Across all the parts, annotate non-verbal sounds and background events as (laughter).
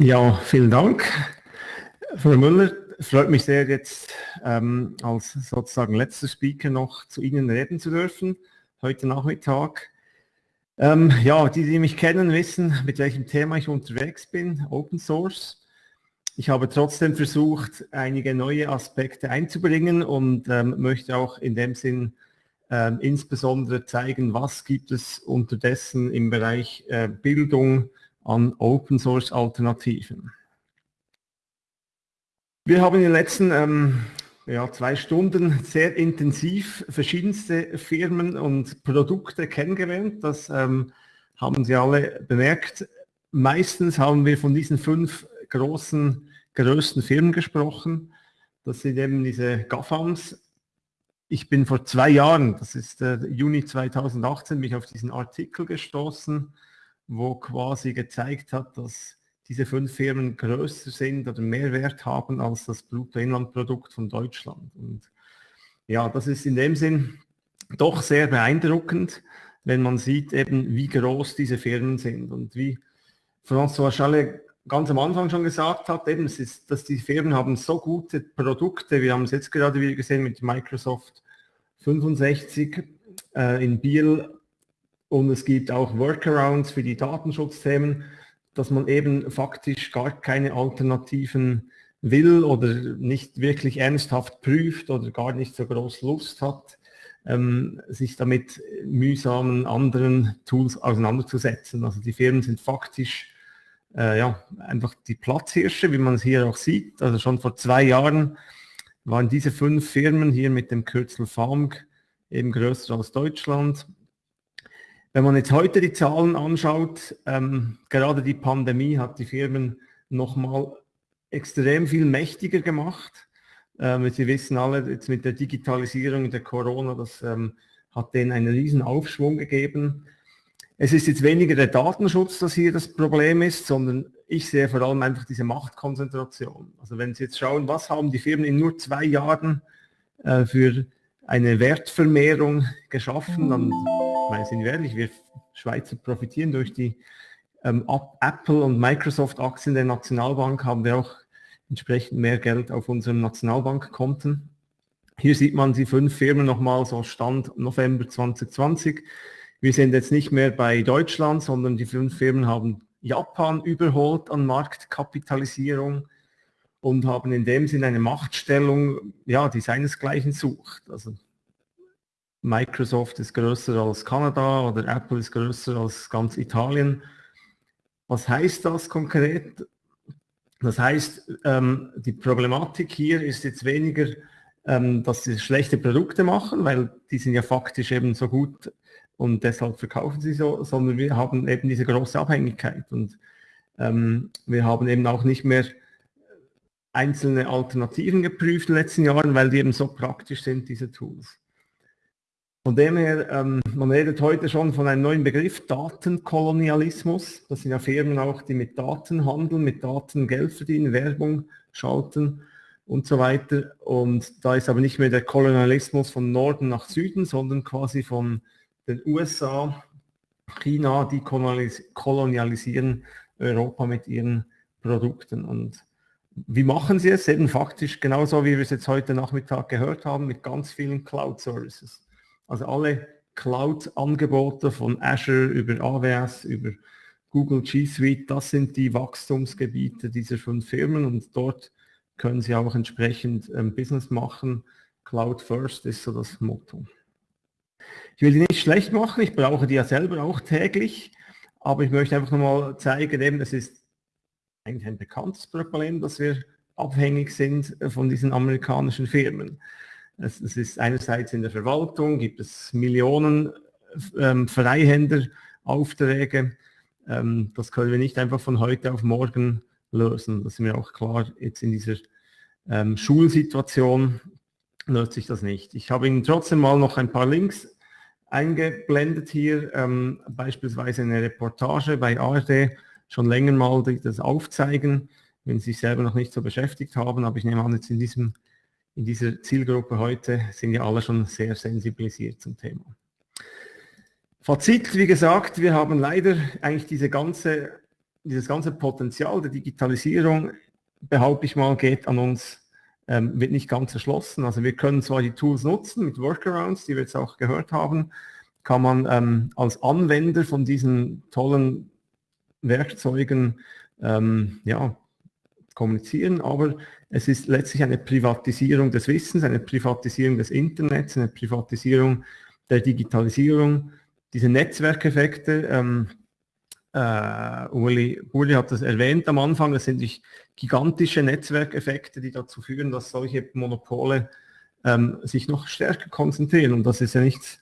Ja, vielen Dank. Frau Müller, freut mich sehr, jetzt ähm, als sozusagen letzter Speaker noch zu Ihnen reden zu dürfen, heute Nachmittag. Ähm, ja, die, die mich kennen, wissen, mit welchem Thema ich unterwegs bin, Open Source. Ich habe trotzdem versucht, einige neue Aspekte einzubringen und ähm, möchte auch in dem Sinn ähm, insbesondere zeigen, was gibt es unterdessen im Bereich äh, Bildung an Open Source Alternativen. Wir haben in den letzten ähm, ja, zwei Stunden sehr intensiv verschiedenste Firmen und Produkte kennengelernt. Das ähm, haben Sie alle bemerkt. Meistens haben wir von diesen fünf großen, größten Firmen gesprochen. Das sind eben diese GAFAMs. Ich bin vor zwei Jahren, das ist äh, Juni 2018, mich auf diesen Artikel gestoßen, wo quasi gezeigt hat, dass diese fünf Firmen größer sind oder mehr Wert haben als das Bruttoinlandprodukt von Deutschland. Und ja, das ist in dem Sinn doch sehr beeindruckend, wenn man sieht eben, wie groß diese Firmen sind und wie François Chalet ganz am Anfang schon gesagt hat, eben, es ist, dass die Firmen haben so gute Produkte, wir haben es jetzt gerade wieder gesehen mit Microsoft 65 äh, in Biel und es gibt auch Workarounds für die Datenschutzthemen, dass man eben faktisch gar keine Alternativen will oder nicht wirklich ernsthaft prüft oder gar nicht so groß Lust hat, ähm, sich damit mühsamen anderen Tools auseinanderzusetzen. Also die Firmen sind faktisch äh, ja, einfach die Platzhirsche, wie man es hier auch sieht. Also schon vor zwei Jahren waren diese fünf Firmen hier mit dem Kürzel FAMG eben größer als Deutschland. Wenn man jetzt heute die Zahlen anschaut, ähm, gerade die Pandemie hat die Firmen nochmal extrem viel mächtiger gemacht. Ähm, Sie wissen alle, jetzt mit der Digitalisierung der Corona, das ähm, hat denen einen riesen Aufschwung gegeben. Es ist jetzt weniger der Datenschutz, das hier das Problem ist, sondern ich sehe vor allem einfach diese Machtkonzentration. Also wenn Sie jetzt schauen, was haben die Firmen in nur zwei Jahren äh, für eine Wertvermehrung geschaffen, dann meine, sind wir ehrlich, wir Schweizer profitieren durch die ähm, Apple und Microsoft Aktien der Nationalbank, haben wir auch entsprechend mehr Geld auf unseren Nationalbankkonten. Hier sieht man die fünf Firmen nochmal so Stand November 2020. Wir sind jetzt nicht mehr bei Deutschland, sondern die fünf Firmen haben Japan überholt an Marktkapitalisierung und haben in dem Sinn eine Machtstellung, ja, die seinesgleichen sucht. Also Microsoft ist größer als Kanada oder Apple ist größer als ganz Italien. Was heißt das konkret? Das heißt, ähm, die Problematik hier ist jetzt weniger, ähm, dass sie schlechte Produkte machen, weil die sind ja faktisch eben so gut und deshalb verkaufen sie so, sondern wir haben eben diese große Abhängigkeit und ähm, wir haben eben auch nicht mehr einzelne Alternativen geprüft in den letzten Jahren, weil die eben so praktisch sind, diese Tools. Von dem her, ähm, man redet heute schon von einem neuen Begriff, Datenkolonialismus. Das sind ja Firmen auch, die mit Daten handeln, mit Daten Geld verdienen, Werbung schalten und so weiter. Und da ist aber nicht mehr der Kolonialismus von Norden nach Süden, sondern quasi von den USA, China, die kolonialisieren Europa mit ihren Produkten. Und wie machen sie es? Eben faktisch genauso, wie wir es jetzt heute Nachmittag gehört haben, mit ganz vielen Cloud-Services. Also alle Cloud-Angebote von Azure über AWS, über Google G Suite, das sind die Wachstumsgebiete dieser fünf Firmen und dort können Sie auch entsprechend ähm, Business machen. Cloud First ist so das Motto. Ich will die nicht schlecht machen, ich brauche die ja selber auch täglich, aber ich möchte einfach nochmal zeigen, eben, es ist eigentlich ein bekanntes Problem, dass wir abhängig sind von diesen amerikanischen Firmen. Es, es, ist einerseits in der Verwaltung, gibt es Millionen ähm, Freihänderaufträge. Ähm, das können wir nicht einfach von heute auf morgen lösen. Das ist mir auch klar, jetzt in dieser ähm, Schulsituation löst sich das nicht. Ich habe Ihnen trotzdem mal noch ein paar Links eingeblendet hier, ähm, beispielsweise eine Reportage bei ARD, schon länger mal das aufzeigen, wenn Sie sich selber noch nicht so beschäftigt haben, aber ich nehme an, jetzt in diesem in dieser Zielgruppe heute sind ja alle schon sehr sensibilisiert zum Thema. Fazit, wie gesagt, wir haben leider eigentlich diese ganze dieses ganze Potenzial der Digitalisierung, behaupte ich mal, geht an uns, ähm, wird nicht ganz erschlossen. Also wir können zwar die Tools nutzen mit Workarounds, die wir jetzt auch gehört haben, kann man ähm, als Anwender von diesen tollen Werkzeugen ähm, ja, kommunizieren, aber es ist letztlich eine Privatisierung des Wissens, eine Privatisierung des Internets, eine Privatisierung der Digitalisierung. Diese Netzwerkeffekte, ähm, äh, Uli, Uli hat das erwähnt am Anfang, das sind gigantische Netzwerkeffekte, die dazu führen, dass solche Monopole ähm, sich noch stärker konzentrieren. Und das ist ja nichts,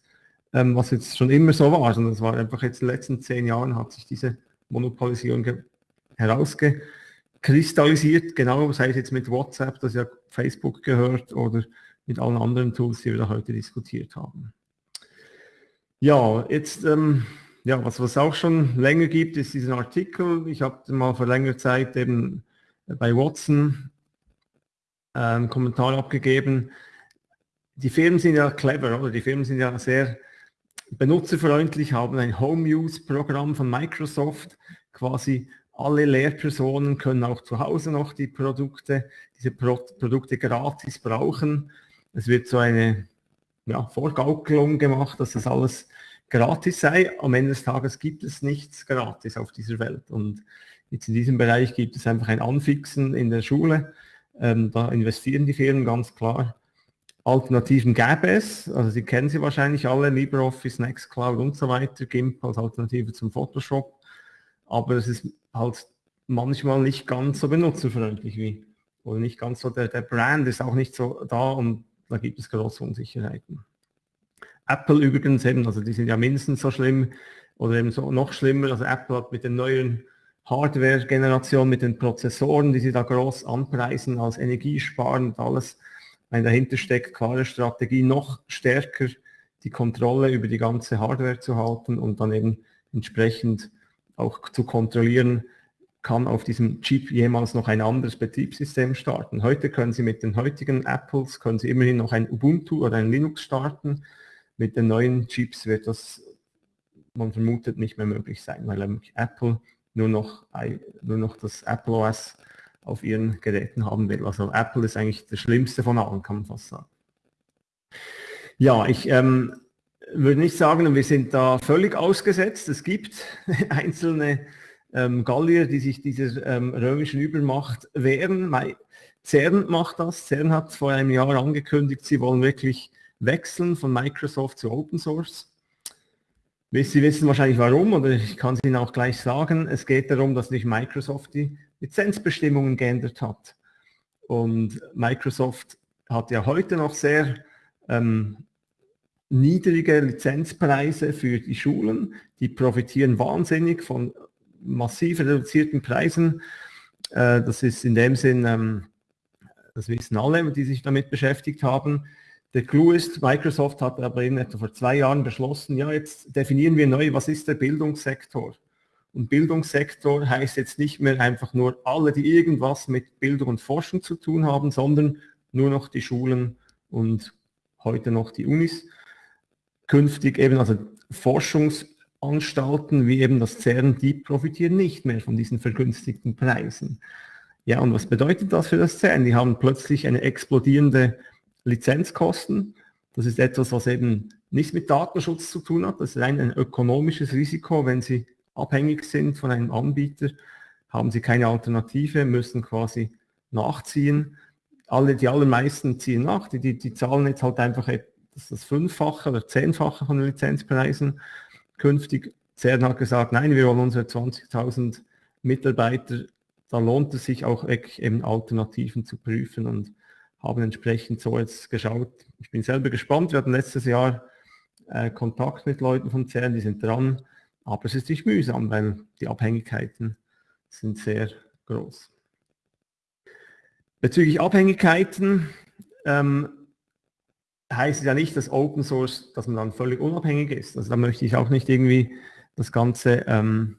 ähm, was jetzt schon immer so war, sondern es war einfach jetzt in den letzten zehn Jahren hat sich diese Monopolisierung herausgekristallisiert, genau, sei es jetzt mit WhatsApp, das ja Facebook gehört, oder mit allen anderen Tools, die wir da heute diskutiert haben. Ja, jetzt, ähm, ja, was es auch schon länger gibt, ist diesen Artikel. Ich habe mal vor längerer Zeit eben bei Watson äh, einen Kommentar abgegeben. Die Firmen sind ja clever, oder? Die Firmen sind ja sehr benutzerfreundlich, haben ein Home-Use-Programm von Microsoft. Quasi alle Lehrpersonen können auch zu Hause noch die Produkte, diese Pro Produkte gratis brauchen. Es wird so eine ja, Vorgaukelung gemacht, dass das alles gratis sei. Am Ende des Tages gibt es nichts gratis auf dieser Welt. Und jetzt in diesem Bereich gibt es einfach ein Anfixen in der Schule. Ähm, da investieren die Firmen ganz klar. Alternativen gäbe es, also Sie kennen sie wahrscheinlich alle, LibreOffice, Nextcloud und so weiter, GIMP als Alternative zum Photoshop. Aber es ist halt manchmal nicht ganz so benutzerfreundlich wie, oder nicht ganz so, der, der Brand ist auch nicht so da und da gibt es große Unsicherheiten. Apple übrigens eben, also die sind ja mindestens so schlimm oder eben so noch schlimmer. Also Apple hat mit den neuen Hardware-Generation, mit den Prozessoren, die sie da groß anpreisen als energiesparend alles, wenn dahinter steckt klare Strategie, noch stärker die Kontrolle über die ganze Hardware zu halten und dann eben entsprechend auch zu kontrollieren, kann auf diesem Chip jemals noch ein anderes Betriebssystem starten. Heute können Sie mit den heutigen Apples, können Sie immerhin noch ein Ubuntu oder ein Linux starten. Mit den neuen Chips wird das, man vermutet, nicht mehr möglich sein, weil Apple nur noch, nur noch das Apple OS auf ihren Geräten haben will. Also Apple ist eigentlich das Schlimmste von allen, kann man fast sagen. Ja, ich ähm, würde nicht sagen, wir sind da völlig ausgesetzt. Es gibt (laughs) einzelne ähm, Gallier, die sich dieser ähm, römischen Übermacht wehren. CERN macht das. CERN hat vor einem Jahr angekündigt, sie wollen wirklich wechseln von Microsoft zu Open Source. Sie wissen wahrscheinlich warum, oder ich kann es Ihnen auch gleich sagen. Es geht darum, dass nicht Microsoft die Lizenzbestimmungen geändert hat. Und Microsoft hat ja heute noch sehr ähm, niedrige Lizenzpreise für die Schulen. Die profitieren wahnsinnig von massiv reduzierten Preisen. Äh, das ist in dem Sinn, ähm, das wissen alle, die sich damit beschäftigt haben. Der Clou ist, Microsoft hat aber in etwa vor zwei Jahren beschlossen, ja, jetzt definieren wir neu, was ist der Bildungssektor? Und Bildungssektor heißt jetzt nicht mehr einfach nur alle, die irgendwas mit Bildung und Forschung zu tun haben, sondern nur noch die Schulen und heute noch die Unis. Künftig eben also Forschungsanstalten wie eben das CERN, die profitieren nicht mehr von diesen vergünstigten Preisen. Ja, und was bedeutet das für das CERN? Die haben plötzlich eine explodierende Lizenzkosten. Das ist etwas, was eben nichts mit Datenschutz zu tun hat. Das ist ein, ein ökonomisches Risiko. Wenn Sie abhängig sind von einem Anbieter, haben Sie keine Alternative, müssen quasi nachziehen. Alle, die allermeisten ziehen nach. Die, die, die zahlen jetzt halt einfach das, das Fünffache oder Zehnfache von den Lizenzpreisen. Künftig, CERN hat gesagt, nein, wir wollen unsere 20.000 Mitarbeiter, da lohnt es sich auch eben Alternativen zu prüfen und haben entsprechend so jetzt geschaut. Ich bin selber gespannt. Wir hatten letztes Jahr äh, Kontakt mit Leuten von CERN, die sind dran. Aber es ist nicht mühsam, weil die Abhängigkeiten sind sehr groß. Bezüglich Abhängigkeiten ähm, heißt es ja nicht, dass Open Source, dass man dann völlig unabhängig ist. Also da möchte ich auch nicht irgendwie das Ganze ähm,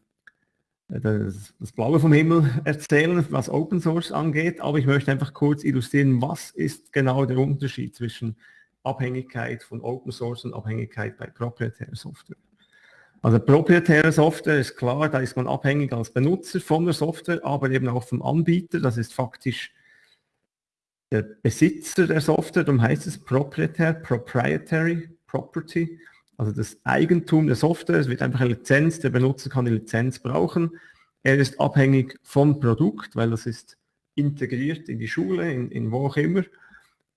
das, das Blaue vom Himmel erzählen, was Open Source angeht, aber ich möchte einfach kurz illustrieren, was ist genau der Unterschied zwischen Abhängigkeit von Open Source und Abhängigkeit bei proprietärer Software. Also proprietäre Software ist klar, da ist man abhängig als Benutzer von der Software, aber eben auch vom Anbieter. Das ist faktisch der Besitzer der Software, darum heißt es proprietär, proprietary property, also das Eigentum der Software. Es wird einfach eine Lizenz, der Benutzer kann die Lizenz brauchen. Er ist abhängig vom Produkt, weil das ist integriert in die Schule, in, in wo auch immer,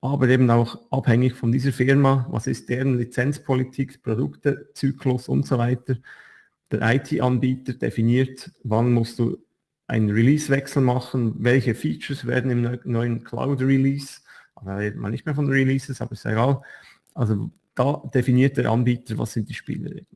aber eben auch abhängig von dieser Firma, was ist deren Lizenzpolitik, Produktezyklus und so weiter. Der IT-Anbieter definiert, wann musst du einen Release-Wechsel machen, welche Features werden im neuen Cloud-Release, da redet man nicht mehr von Releases, aber ist egal. Also da definiert der Anbieter, was sind die Spielregeln.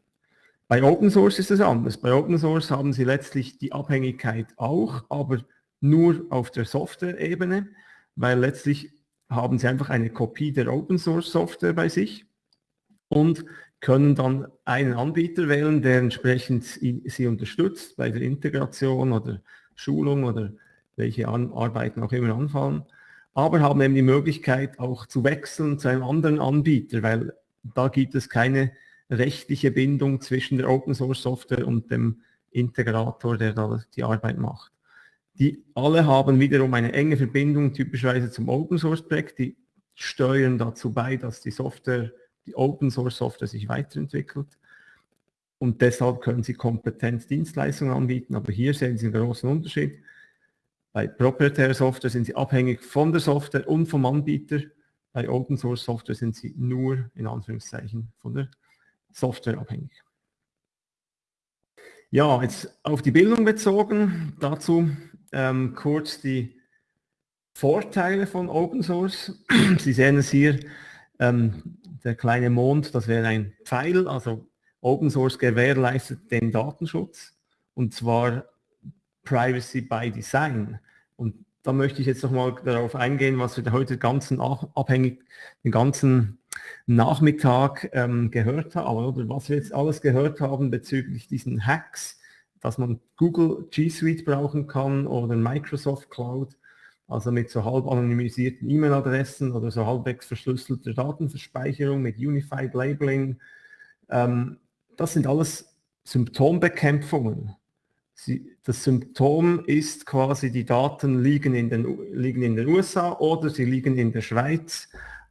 Bei Open Source ist es anders. Bei Open Source haben Sie letztlich die Abhängigkeit auch, aber nur auf der Software-Ebene, weil letztlich haben Sie einfach eine Kopie der Open Source Software bei sich und können dann einen Anbieter wählen, der entsprechend Sie unterstützt bei der Integration oder Schulung oder welche Arbeiten auch immer anfallen, aber haben eben die Möglichkeit auch zu wechseln zu einem anderen Anbieter, weil da gibt es keine rechtliche Bindung zwischen der Open Source Software und dem Integrator, der da die Arbeit macht. Die alle haben wiederum eine enge Verbindung typischerweise zum Open Source Projekt, die steuern dazu bei, dass die Software, die Open Source Software sich weiterentwickelt und deshalb können sie Kompetenzdienstleistungen anbieten, aber hier sehen Sie einen großen Unterschied. Bei proprietärer Software sind Sie abhängig von der Software und vom Anbieter. Bei Open Source Software sind Sie nur in Anführungszeichen von der Software abhängig. Ja, jetzt auf die Bildung bezogen, dazu ähm, kurz die Vorteile von Open Source. (clears throat) Sie sehen es hier, ähm, der kleine Mond, das wäre ein Pfeil, also Open Source gewährleistet den Datenschutz und zwar Privacy by Design. Und da möchte ich jetzt nochmal darauf eingehen, was wir heute ganzen abhängig, den ganzen Nachmittag ähm, gehört haben, oder was wir jetzt alles gehört haben bezüglich diesen Hacks, dass man Google G Suite brauchen kann oder Microsoft Cloud, also mit so halb anonymisierten E-Mail-Adressen oder so halbwegs verschlüsselter Datenverspeicherung mit Unified Labeling. Ähm, das sind alles Symptombekämpfungen. Sie, das Symptom ist quasi, die Daten liegen in, den, liegen in den USA oder sie liegen in der Schweiz,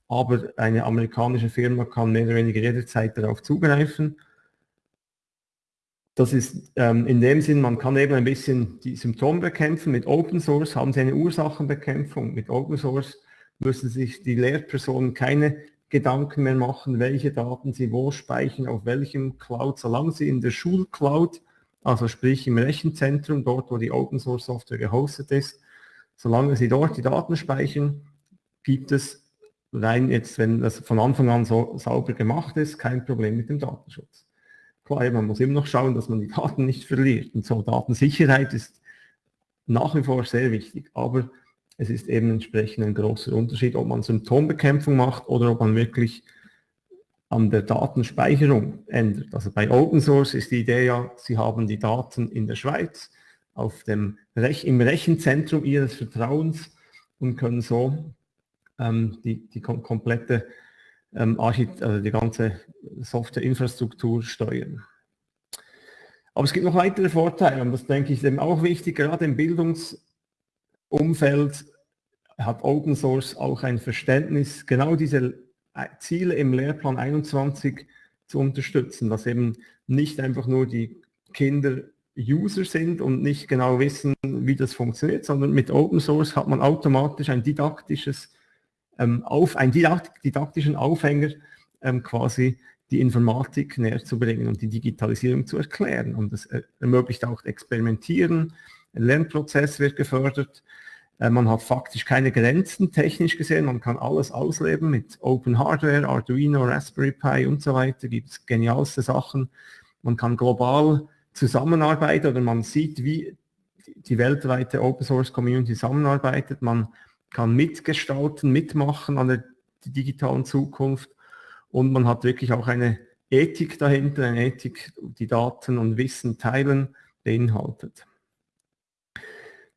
aber eine amerikanische Firma kann mehr oder weniger jederzeit darauf zugreifen. Das ist ähm, in dem Sinn, man kann eben ein bisschen die Symptome bekämpfen. Mit Open Source haben Sie eine Ursachenbekämpfung. Mit Open Source müssen sich die Lehrpersonen keine Gedanken mehr machen, welche Daten Sie wo speichern, auf welchem Cloud, solange Sie in der Schulcloud, also sprich im Rechenzentrum, dort wo die Open Source Software gehostet ist, solange Sie dort die Daten speichern, gibt es rein jetzt, wenn das von Anfang an so sauber gemacht ist, kein Problem mit dem Datenschutz. Klar, man muss immer noch schauen, dass man die Daten nicht verliert. Und so Datensicherheit ist nach wie vor sehr wichtig. Aber es ist eben entsprechend ein großer Unterschied, ob man Symptombekämpfung macht oder ob man wirklich an der Datenspeicherung ändert. Also bei Open Source ist die Idee ja, Sie haben die Daten in der Schweiz auf dem Rech im Rechenzentrum Ihres Vertrauens und können so ähm, die, die kom komplette ähm, also die ganze Softwareinfrastruktur steuern. Aber es gibt noch weitere Vorteile und das denke ich eben auch wichtig, gerade im Bildungs- Umfeld hat Open Source auch ein Verständnis, genau diese Ziele im Lehrplan 21 zu unterstützen, dass eben nicht einfach nur die Kinder User sind und nicht genau wissen, wie das funktioniert, sondern mit Open Source hat man automatisch ein didaktisches, auf, einen didaktischen Aufhänger, ähm, quasi die Informatik näher zu bringen und die Digitalisierung zu erklären. Und das ermöglicht auch Experimentieren, ein Lernprozess wird gefördert. Äh, man hat faktisch keine Grenzen technisch gesehen, man kann alles ausleben mit Open Hardware, Arduino, Raspberry Pi und so weiter, gibt es genialste Sachen. Man kann global zusammenarbeiten oder man sieht, wie die weltweite Open Source Community zusammenarbeitet. Man kann mitgestalten, mitmachen an der digitalen Zukunft und man hat wirklich auch eine Ethik dahinter, eine Ethik, die Daten und Wissen teilen, beinhaltet.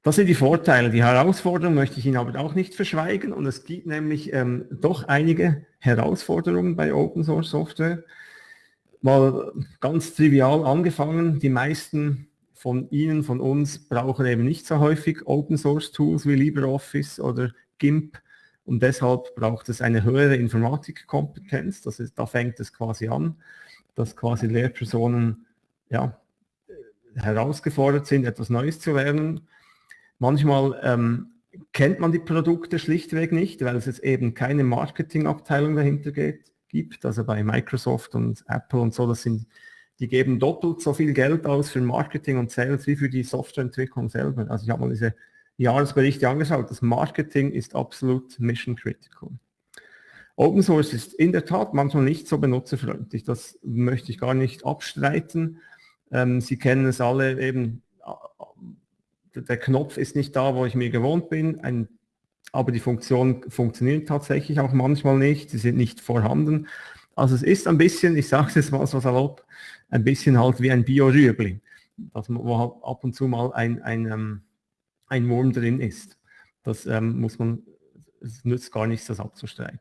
Das sind die Vorteile. Die Herausforderungen möchte ich Ihnen aber auch nicht verschweigen und es gibt nämlich ähm, doch einige Herausforderungen bei Open Source Software. Mal ganz trivial angefangen, die meisten von Ihnen, von uns brauchen eben nicht so häufig Open Source Tools wie LibreOffice oder GIMP und deshalb braucht es eine höhere Informatikkompetenz. Das ist, da fängt es quasi an, dass quasi Lehrpersonen ja, herausgefordert sind, etwas Neues zu lernen. Manchmal ähm, kennt man die Produkte schlichtweg nicht, weil es jetzt eben keine Marketingabteilung dahinter geht, gibt. Also bei Microsoft und Apple und so, das sind, die geben doppelt so viel Geld aus für Marketing und Sales wie für die Softwareentwicklung selber. Also ich habe mal diese Jahresberichte angeschaut. Das Marketing ist absolut mission critical. Open Source ist in der Tat manchmal nicht so benutzerfreundlich. Das möchte ich gar nicht abstreiten. Ähm, Sie kennen es alle eben, der Knopf ist nicht da, wo ich mir gewohnt bin, ein, aber die Funktion funktioniert tatsächlich auch manchmal nicht, sie sind nicht vorhanden. Also es ist ein bisschen, ich sage es jetzt mal so salopp, ein bisschen halt wie ein Bio-Rüebli, wo halt ab und zu mal ein, ein, ähm, ein Wurm drin ist. Das ähm, muss man, es nützt gar nichts, das abzustreiten.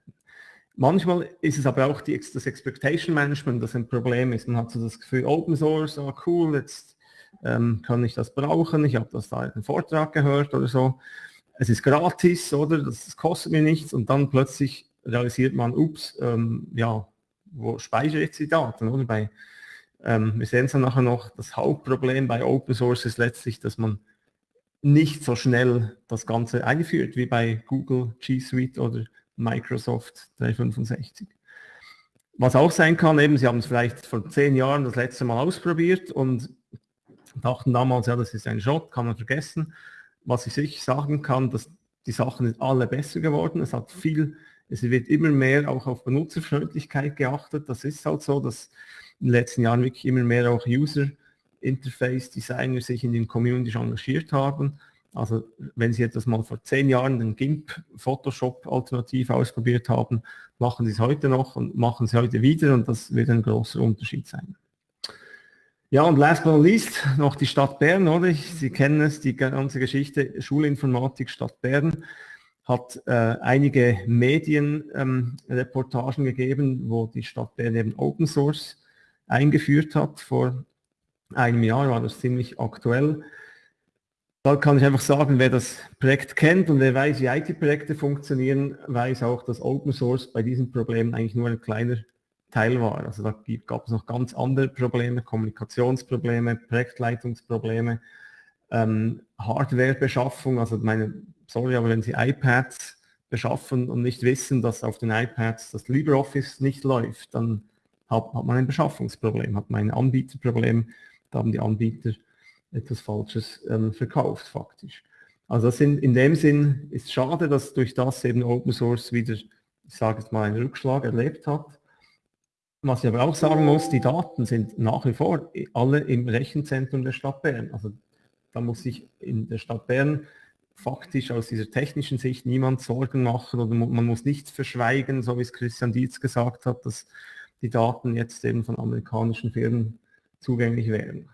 Manchmal ist es aber auch die, das Expectation Management, das ein Problem ist. Man hat so das Gefühl, Open Source, oh cool, jetzt ähm, kann ich das brauchen, ich habe das da in einem Vortrag gehört oder so. Es ist gratis, oder? Das, das kostet mir nichts und dann plötzlich realisiert man, ups, ähm, ja, wo speichere ich die Daten? Oder? Bei, ähm, wir sehen es dann nachher noch, das Hauptproblem bei Open Source ist letztlich, dass man nicht so schnell das Ganze einführt wie bei Google G Suite oder Microsoft 365. Was auch sein kann, eben, Sie haben es vielleicht vor zehn Jahren das letzte Mal ausprobiert und dachten damals, ja, das ist ein Schrott, kann man vergessen. Was ich sicher sagen kann, dass die Sachen sind alle besser geworden. Es hat viel, es wird immer mehr auch auf Benutzerfreundlichkeit geachtet. Das ist halt so, dass in den letzten Jahren wirklich immer mehr auch User Interface Designer sich in den Community engagiert haben. Also wenn Sie etwas mal vor zehn Jahren den GIMP Photoshop Alternativ ausprobiert haben, machen Sie es heute noch und machen Sie heute wieder und das wird ein großer Unterschied sein. Ja, und last but not least noch die Stadt Bern, oder? Sie kennen es, die ganze Geschichte Schulinformatik Stadt Bern hat äh, einige Medienreportagen ähm, gegeben, wo die Stadt Bern eben Open Source eingeführt hat. Vor einem Jahr war das ziemlich aktuell. Da kann ich einfach sagen, wer das Projekt kennt und wer weiß, wie IT-Projekte funktionieren, weiß auch, dass Open Source bei diesen Problemen eigentlich nur ein kleiner Teil war. Also da gab es noch ganz andere Probleme, Kommunikationsprobleme, Projektleitungsprobleme, ähm, Hardwarebeschaffung, also meine, sorry, aber wenn Sie iPads beschaffen und nicht wissen, dass auf den iPads das LibreOffice nicht läuft, dann hat, hat man ein Beschaffungsproblem, hat man ein Anbieterproblem, da haben die Anbieter etwas Falsches ähm, verkauft faktisch. Also das sind, in dem Sinn ist schade, dass durch das eben Open Source wieder, ich sage jetzt mal, einen Rückschlag erlebt hat. Was ich aber auch sagen muss, die Daten sind nach wie vor alle im Rechenzentrum der Stadt Bern. Also da muss sich in der Stadt Bern faktisch aus dieser technischen Sicht niemand Sorgen machen oder man muss nichts verschweigen, so wie es Christian Dietz gesagt hat, dass die Daten jetzt eben von amerikanischen Firmen zugänglich wären.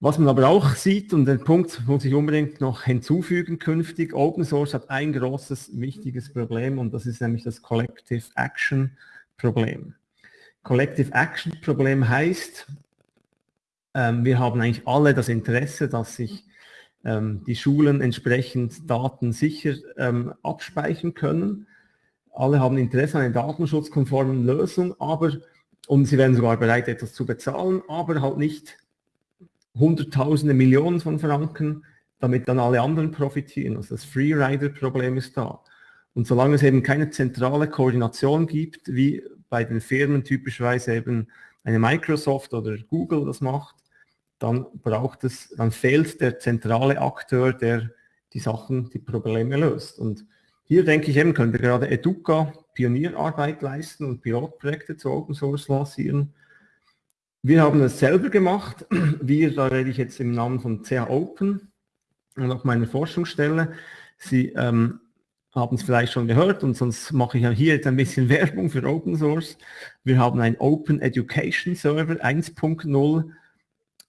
Was man aber auch sieht, und den Punkt muss ich unbedingt noch hinzufügen künftig, Open Source hat ein großes, wichtiges Problem und das ist nämlich das Collective Action Problem. Collective Action Problem heißt, wir haben eigentlich alle das Interesse, dass sich ähm, die Schulen entsprechend Daten sicher ähm, abspeichern können. Alle haben Interesse an einer datenschutzkonformen Lösung, aber, und sie werden sogar bereit, etwas zu bezahlen, aber halt nicht Hunderttausende, Millionen von Franken, damit dann alle anderen profitieren. Also das Freerider-Problem ist da. Und solange es eben keine zentrale Koordination gibt, wie bei den Firmen typischerweise eben eine Microsoft oder Google das macht, dann braucht es, dann fehlt der zentrale Akteur, der die Sachen, die Probleme löst. Und hier denke ich eben, könnte gerade Educa Pionierarbeit leisten und Pilotprojekte zu Open Source lancieren, wir haben es selber gemacht. Wir, da rede ich jetzt im Namen von CH Open und auch meiner Forschungsstelle. Sie ähm, haben es vielleicht schon gehört und sonst mache ich hier jetzt ein bisschen (laughs) Werbung für Open Source. Wir haben ein Open Education Server 1.0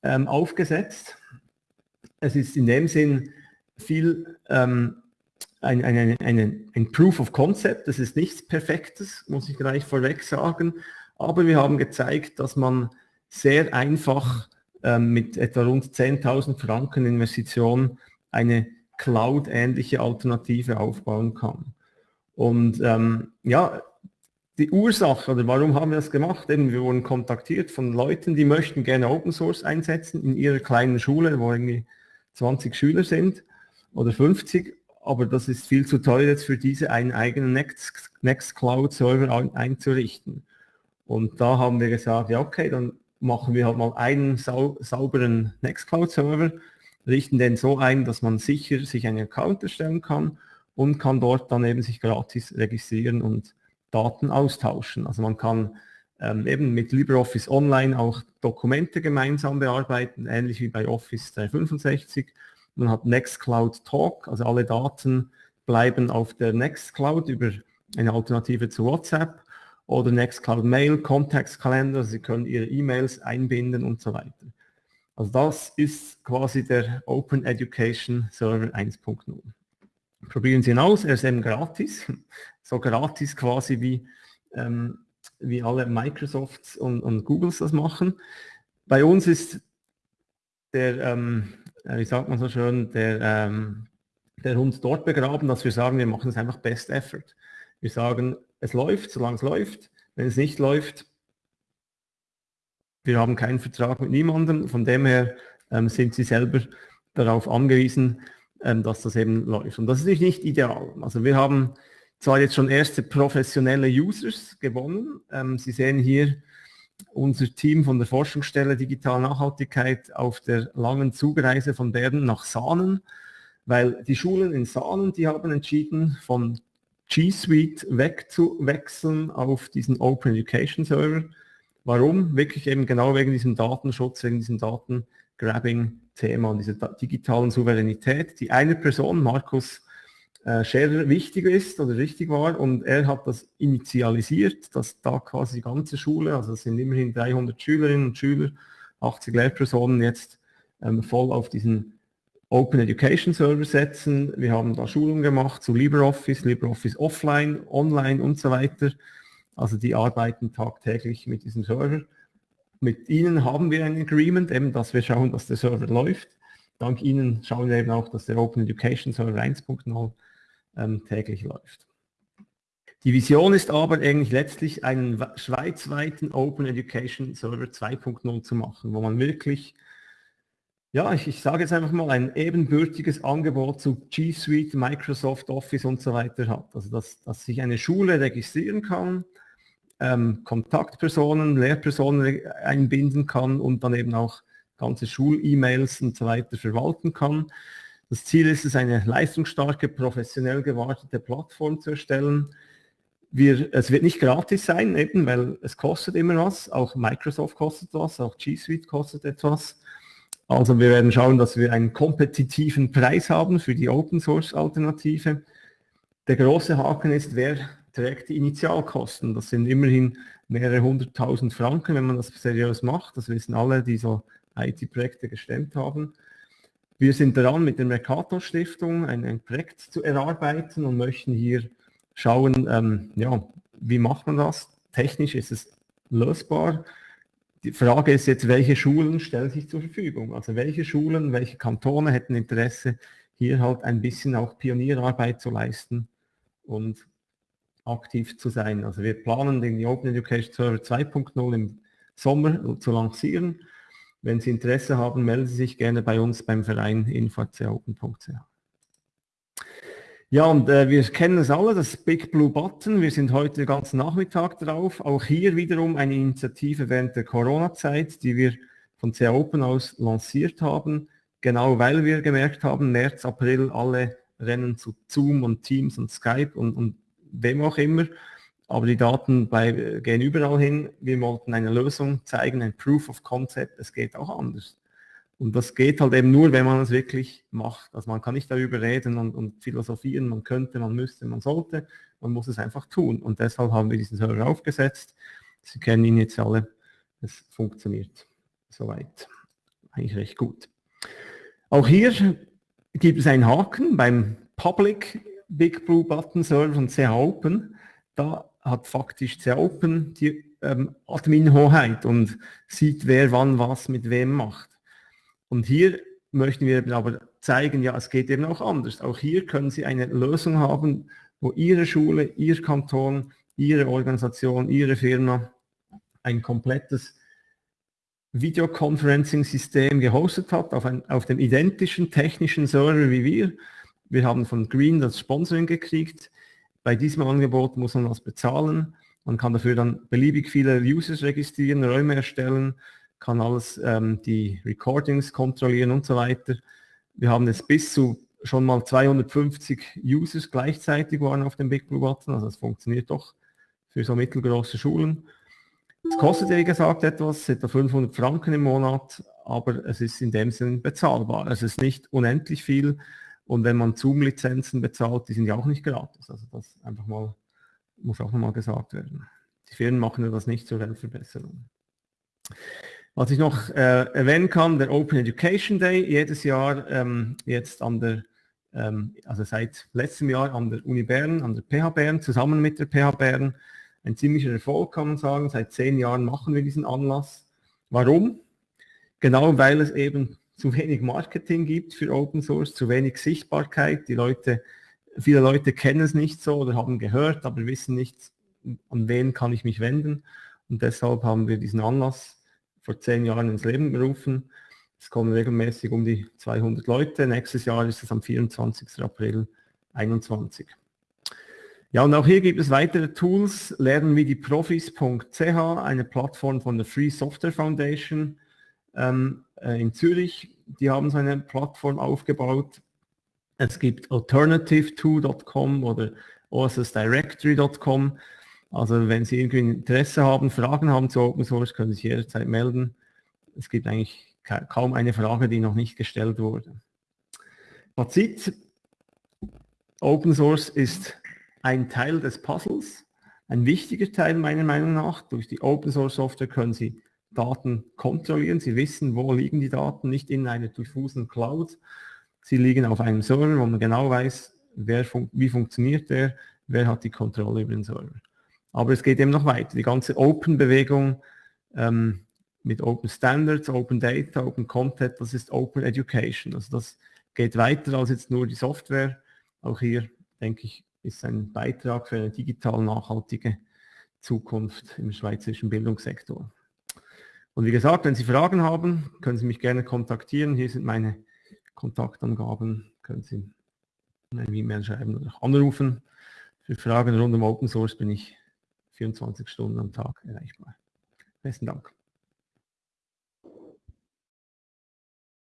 ähm, aufgesetzt. Es ist in dem Sinn viel ähm, ein, ein, ein, ein, Proof of Concept. Das ist nichts Perfektes, muss ich gleich vorweg sagen Aber wir haben gezeigt, dass man sehr einfach ähm, mit etwa rund 10.000 Franken Investition eine Cloud-ähnliche Alternative aufbauen kann. Und ähm, ja, die Ursache oder warum haben wir das gemacht? Eben, wir wurden kontaktiert von Leuten, die möchten gerne Open Source einsetzen in ihrer kleinen Schule, wo irgendwie 20 Schüler sind oder 50, aber das ist viel zu teuer jetzt für diese einen eigenen Next, Nextcloud Server einzurichten. Und da haben wir gesagt, ja okay, dann machen wir halt mal einen sau sauberen Nextcloud Server, richten den so ein, dass man sicher sich einen Account erstellen kann und kann dort dann eben sich gratis registrieren und Daten austauschen. Also man kann ähm, eben mit LibreOffice Online auch Dokumente gemeinsam bearbeiten, ähnlich wie bei Office 365. Man hat Nextcloud Talk, also alle Daten bleiben auf der Nextcloud über eine Alternative zu WhatsApp oder Nextcloud Mail, Kontaktkalender, Sie können Ihre E-Mails einbinden und so weiter. Also das ist quasi der Open Education Server 1.0. Probieren Sie ihn aus, er ist eben gratis, (laughs) so gratis quasi wie, ähm, wie alle Microsofts und, und Googles das machen. Bei uns ist der, ähm, wie sagt man so schön, der, ähm, der Hund dort begraben, dass wir sagen, wir machen es einfach Best Effort. Wir sagen, es läuft, solange es läuft. Wenn es nicht läuft, wir haben keinen Vertrag mit niemandem. Von dem her ähm, sind Sie selber darauf angewiesen, dass das eben läuft. Und das ist nicht ideal. Also wir haben zwar jetzt schon erste professionelle Users gewonnen. Ähm, Sie sehen hier unser Team von der Forschungsstelle Digital Nachhaltigkeit auf der langen Zugreise von Bern nach Sahnen, weil die Schulen in Sahnen, die haben entschieden, von G Suite wegzuwechseln auf diesen Open Education Server. Warum? Wirklich eben genau wegen diesem Datenschutz, wegen diesem Datengrabbing-Thema und dieser digitalen Souveränität, die eine Person, Markus äh, Scherer, wichtig ist oder richtig war und er hat das initialisiert, dass da quasi die ganze Schule, also es sind immerhin 300 Schülerinnen und Schüler, 80 Lehrpersonen jetzt ähm, voll auf diesen Open Education Server setzen. Wir haben da Schulungen gemacht zu LibreOffice, LibreOffice Offline, Online und so weiter. Also die arbeiten tagtäglich mit diesem Server. Mit ihnen haben wir ein Agreement, eben, dass wir schauen, dass der Server läuft. Dank ihnen schauen wir eben auch, dass der Open Education Server 1.0 ähm, täglich läuft. Die Vision ist aber eigentlich letztlich einen schweizweiten Open Education Server 2.0 zu machen, wo man wirklich ja, ich, ich sage jetzt einfach mal, ein ebenbürtiges Angebot zu G Suite, Microsoft Office und so weiter hat. Also dass, dass sich eine Schule registrieren kann, ähm, Kontaktpersonen, Lehrpersonen einbinden kann und dann eben auch ganze Schul-E-Mails und so weiter verwalten kann. Das Ziel ist es, eine leistungsstarke, professionell gewartete Plattform zu erstellen. Wir, es wird nicht gratis sein, eben, weil es kostet immer was. Auch Microsoft kostet was, auch G Suite kostet etwas. Also wir werden schauen, dass wir einen kompetitiven Preis haben für die Open Source Alternative. Der große Haken ist, wer trägt die Initialkosten. Das sind immerhin mehrere hunderttausend Franken, wenn man das seriös macht. Das wissen alle, die so IT-Projekte gestemmt haben. Wir sind daran, mit der Mercator Stiftung ein, ein, Projekt zu erarbeiten und möchten hier schauen, ähm, ja, wie macht man das? Technisch ist es lösbar. Die Frage ist jetzt, welche Schulen stellen sich zur Verfügung? Also welche Schulen, welche Kantone hätten Interesse, hier halt ein bisschen auch Pionierarbeit zu leisten und aktiv zu sein. Also wir planen den Open Education Server 2.0 im Sommer zu lancieren. Wenn Sie Interesse haben, melden Sie sich gerne bei uns beim Verein info.open.ch. Ja, und äh, wir kennen es alle, das Big Blue Button. Wir sind heute den ganzen Nachmittag drauf. Auch hier wiederum eine Initiative während der Corona-Zeit, die wir von CA Open aus lanciert haben. Genau weil wir gemerkt haben, März, April, alle rennen zu Zoom und Teams und Skype und, und wem auch immer. Aber die Daten bei, gehen überall hin. Wir wollten eine Lösung zeigen, ein Proof of Concept. Es geht auch anders. Und das geht halt eben nur, wenn man es wirklich macht. Also man kann nicht darüber reden und, und, philosophieren, man könnte, man müsste, man sollte. Man muss es einfach tun. Und deshalb haben wir diesen Server aufgesetzt. Sie kennen ihn jetzt alle. Es funktioniert soweit. Eigentlich recht gut. Auch hier gibt es einen Haken beim Public Big Blue Button Server von CH Open. Da hat faktisch CH Open die ähm, Admin-Hoheit und sieht, wer wann was mit wem macht. Und hier möchten wir aber zeigen, ja, es geht eben auch anders. Auch hier können Sie eine Lösung haben, wo Ihre Schule, Ihr Kanton, Ihre Organisation, Ihre Firma ein komplettes Videoconferencing-System gehostet hat, auf, ein, auf dem identischen technischen Server wie wir. Wir haben von Green das Sponsoring gekriegt. Bei diesem Angebot muss man was bezahlen. Man kann dafür dann beliebig viele Users registrieren, Räume erstellen, kann alles, ähm, die Recordings kontrollieren und so weiter. Wir haben es bis zu schon mal 250 Users gleichzeitig waren auf dem Big Blue Button, also es funktioniert doch für so mittelgroße Schulen. Es kostet, wie gesagt, etwas, etwa 500 Franken im Monat, aber es ist in dem Sinn bezahlbar. Es ist nicht unendlich viel und wenn man Zoom-Lizenzen bezahlt, die sind ja auch nicht gratis. Also das einfach mal, muss auch nochmal gesagt werden. Die Firmen machen ja das nicht zur Weltverbesserung. Was ich noch äh, erwähnen kann, der Open Education Day, jedes Jahr ähm, jetzt an der, ähm, also seit letztem Jahr an der Uni Bern, an der PH Bern, zusammen mit der PH Bern, ein ziemlicher Erfolg, kann man sagen. Seit zehn Jahren machen wir diesen Anlass. Warum? Genau weil es eben zu wenig Marketing gibt für Open Source, zu wenig Sichtbarkeit. Die Leute, viele Leute kennen es nicht so oder haben gehört, aber wissen nicht, an wen kann ich mich wenden. Und deshalb haben wir diesen Anlass vor zehn Jahren ins Leben gerufen. Es kommen regelmäßig um die 200 Leute. Nächstes Jahr ist es am 24. April 2021. Ja, und auch hier gibt es weitere Tools, lernen wie die Profis.ch, eine Plattform von der Free Software Foundation ähm, äh, in Zürich. Die haben so eine Plattform aufgebaut. Es gibt alternative2.com oder ossdirectory.com. Also wenn Sie irgendwie Interesse haben, Fragen haben zu Open Source, können Sie sich jederzeit melden. Es gibt eigentlich kaum eine Frage, die noch nicht gestellt wurde. Fazit, Open Source ist ein Teil des Puzzles, ein wichtiger Teil meiner Meinung nach. Durch die Open Source Software können Sie Daten kontrollieren. Sie wissen, wo liegen die Daten, nicht in einer diffusen Cloud. Sie liegen auf einem Server, wo man genau weiß, fun wie funktioniert der, wer hat die Kontrolle über den Server. Aber es geht eben noch weiter. Die ganze Open-Bewegung ähm, mit Open Standards, Open Data, Open Content, das ist Open Education. Also das geht weiter als jetzt nur die Software. Auch hier, denke ich, ist ein Beitrag für eine digital nachhaltige Zukunft im schweizerischen Bildungssektor. Und wie gesagt, wenn Sie Fragen haben, können Sie mich gerne kontaktieren. Hier sind meine Kontaktangaben. Können Sie eine E-Mail schreiben oder anrufen. Für Fragen rund um Open Source bin ich 24 Stunden am Tag erreichbar. Besten Dank.